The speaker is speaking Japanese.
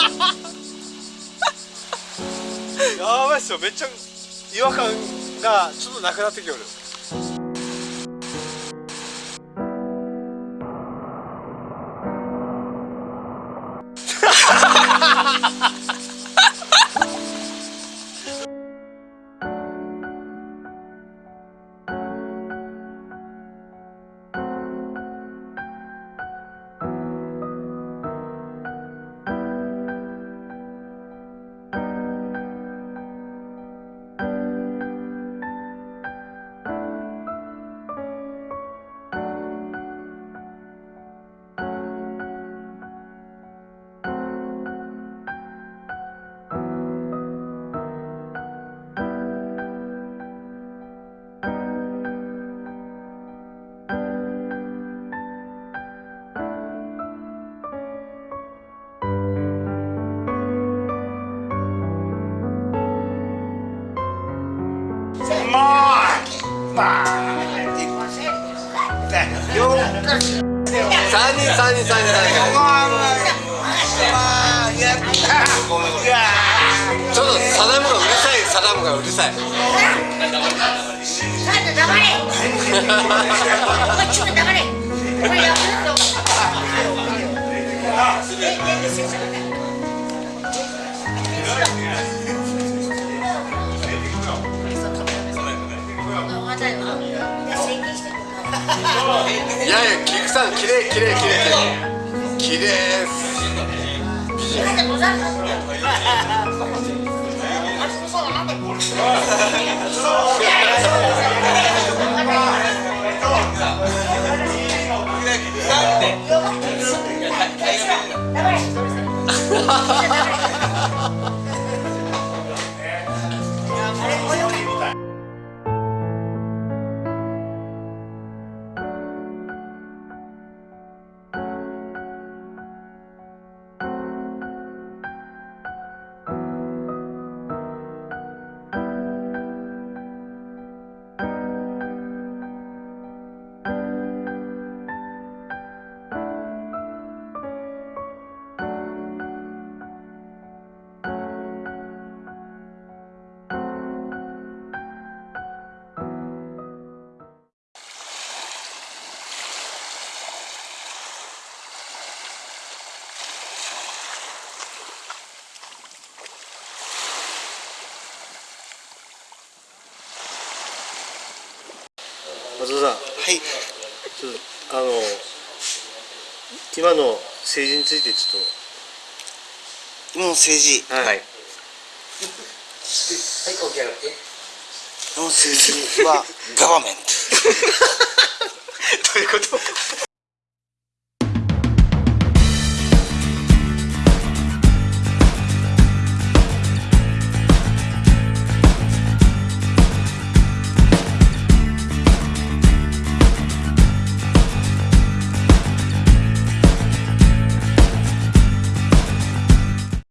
やばいっすよ。めっちゃ違和感がちょっとなくなってきよる。ハハハハちょっとサダムがうるさいサダムがうるさい黙れお前ちょっと黙れお前やいやいや菊さん綺麗綺麗綺麗綺麗です。松田さん。はい。ちょっとあの今の政治についてちょっ今の政治。とはい、はい今の政治は ガバメント